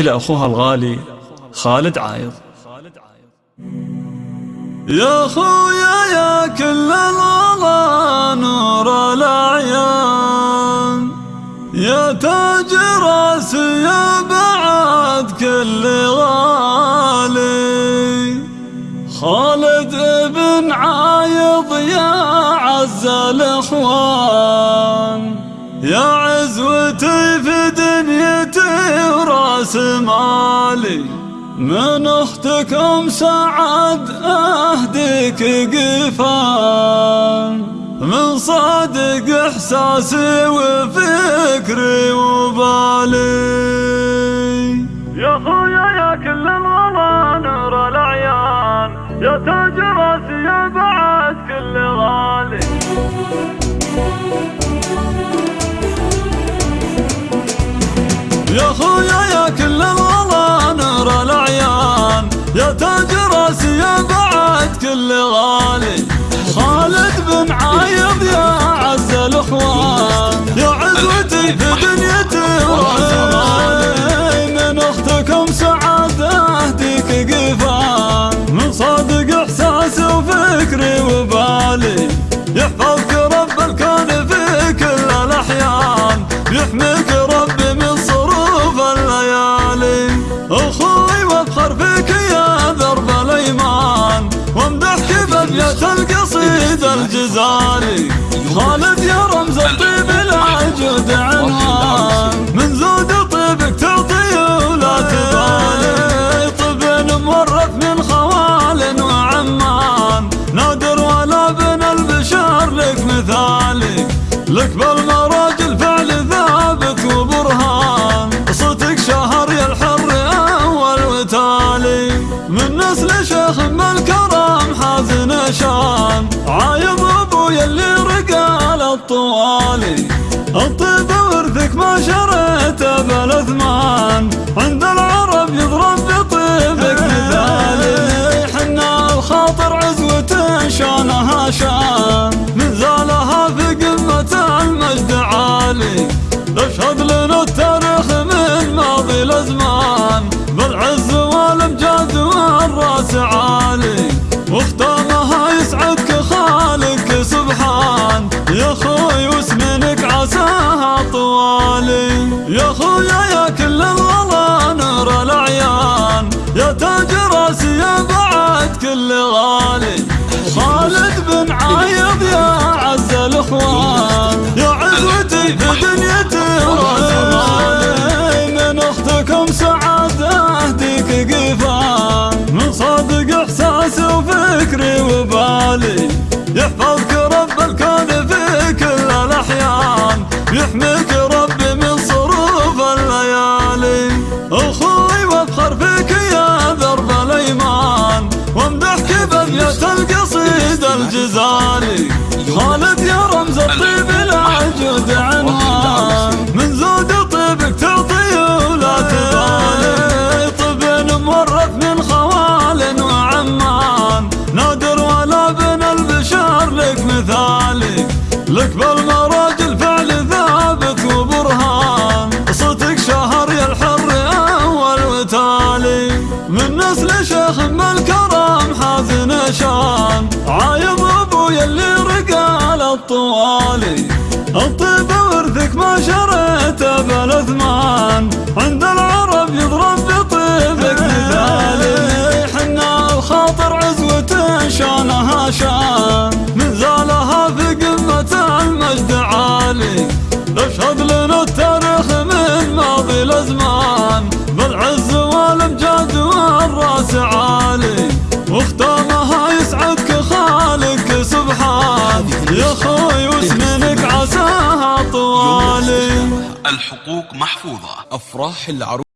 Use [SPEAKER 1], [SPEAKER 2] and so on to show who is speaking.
[SPEAKER 1] إلى أخوها الغالي خالد عايض.
[SPEAKER 2] يا خويا يا كل الغلا نور الأعيان يا تاج راسي بعد كل غالي. خالد ابن عايض يا عز الإخوان. جمالي من أختكم سعد أهديك قفان من صادق إحساسي وفكري وبالي.
[SPEAKER 3] يا خويا يا كل الغلا نور العيان يا تاج كل
[SPEAKER 2] الغلا نور العيان. يا تاج راسي يا بعد كل غالي. خالد بن عايد الجزاري خالد يا رمز الطيب Viajando. يا خويا يا كل الغلا نور العيان يا تاج راسي يا بعد كل غالي. في قمة المجد عالي نشهد لنا التاريخ من ماضي الأزمان. بالعز والأمجاد والراس عالي وختامها يسعدك خالق سبحان. يا خوي وسنينك عساها طوالي
[SPEAKER 4] الحقوق محفوظة.
[SPEAKER 5] أفراح العروس